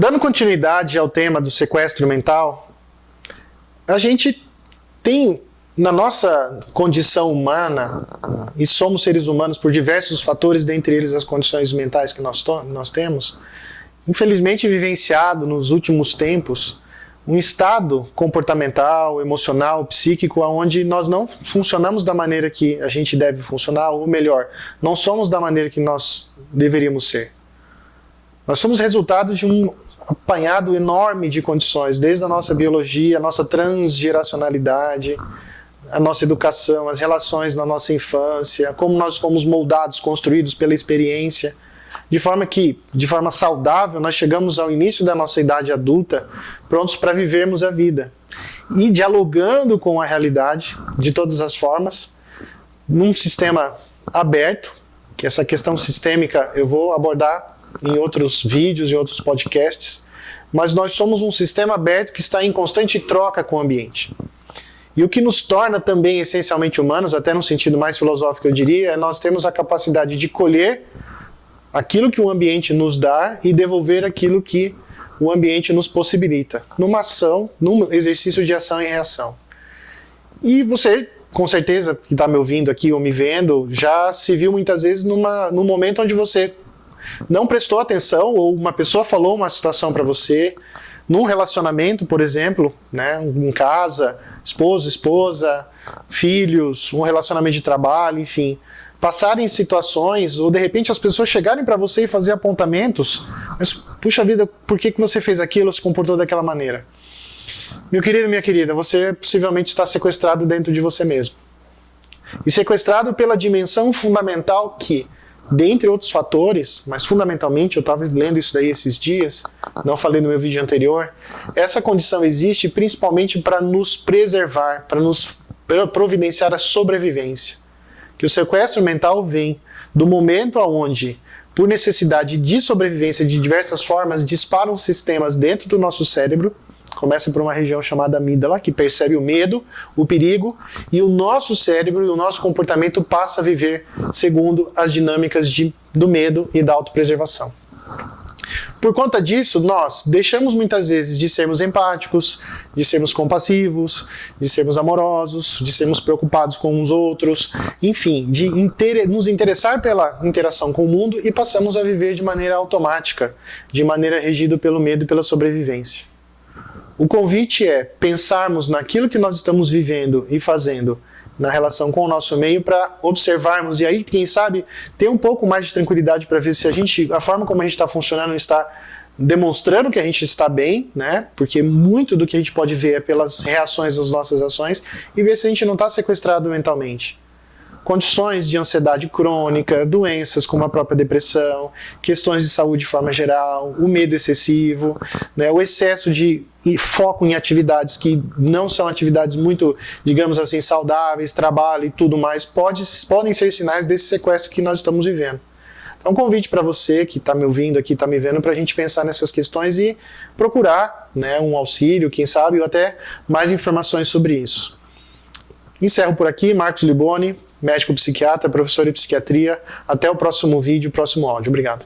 Dando continuidade ao tema do sequestro mental, a gente tem na nossa condição humana, e somos seres humanos por diversos fatores, dentre eles as condições mentais que nós, nós temos, infelizmente vivenciado nos últimos tempos um estado comportamental, emocional, psíquico, onde nós não funcionamos da maneira que a gente deve funcionar, ou melhor, não somos da maneira que nós deveríamos ser. Nós somos resultado de um apanhado enorme de condições, desde a nossa biologia, a nossa transgeracionalidade, a nossa educação, as relações na nossa infância, como nós fomos moldados, construídos pela experiência, de forma que, de forma saudável, nós chegamos ao início da nossa idade adulta prontos para vivermos a vida. E dialogando com a realidade, de todas as formas, num sistema aberto, que essa questão sistêmica eu vou abordar em outros vídeos, em outros podcasts, mas nós somos um sistema aberto que está em constante troca com o ambiente. E o que nos torna também essencialmente humanos, até no sentido mais filosófico eu diria, é nós termos a capacidade de colher aquilo que o ambiente nos dá e devolver aquilo que o ambiente nos possibilita, numa ação, num exercício de ação e reação. E você, com certeza, que está me ouvindo aqui ou me vendo, já se viu muitas vezes numa, num momento onde você não prestou atenção ou uma pessoa falou uma situação para você, num relacionamento, por exemplo, né, em casa, esposo, esposa, filhos, um relacionamento de trabalho, enfim, passarem situações ou de repente as pessoas chegarem para você e fazer apontamentos, mas puxa vida, por que, que você fez aquilo, se comportou daquela maneira? Meu querido, minha querida, você possivelmente está sequestrado dentro de você mesmo. E sequestrado pela dimensão fundamental que Dentre outros fatores, mas fundamentalmente, eu estava lendo isso daí esses dias, não falei no meu vídeo anterior, essa condição existe principalmente para nos preservar, para nos providenciar a sobrevivência. Que o sequestro mental vem do momento onde, por necessidade de sobrevivência de diversas formas, disparam sistemas dentro do nosso cérebro começa por uma região chamada amígdala, que percebe o medo, o perigo, e o nosso cérebro e o nosso comportamento passa a viver segundo as dinâmicas de, do medo e da autopreservação. Por conta disso, nós deixamos muitas vezes de sermos empáticos, de sermos compassivos, de sermos amorosos, de sermos preocupados com os outros, enfim, de inter nos interessar pela interação com o mundo e passamos a viver de maneira automática, de maneira regida pelo medo e pela sobrevivência. O convite é pensarmos naquilo que nós estamos vivendo e fazendo na relação com o nosso meio para observarmos e aí, quem sabe, ter um pouco mais de tranquilidade para ver se a gente, a forma como a gente está funcionando está demonstrando que a gente está bem, né? Porque muito do que a gente pode ver é pelas reações às nossas ações e ver se a gente não está sequestrado mentalmente condições de ansiedade crônica, doenças como a própria depressão, questões de saúde de forma geral, o medo excessivo, né, o excesso de foco em atividades que não são atividades muito, digamos assim, saudáveis, trabalho e tudo mais, pode, podem ser sinais desse sequestro que nós estamos vivendo. Então, um convite para você que está me ouvindo aqui, está me vendo, para a gente pensar nessas questões e procurar né, um auxílio, quem sabe, ou até mais informações sobre isso. Encerro por aqui, Marcos Liboni, médico psiquiatra, professor de psiquiatria. Até o próximo vídeo, próximo áudio. Obrigado.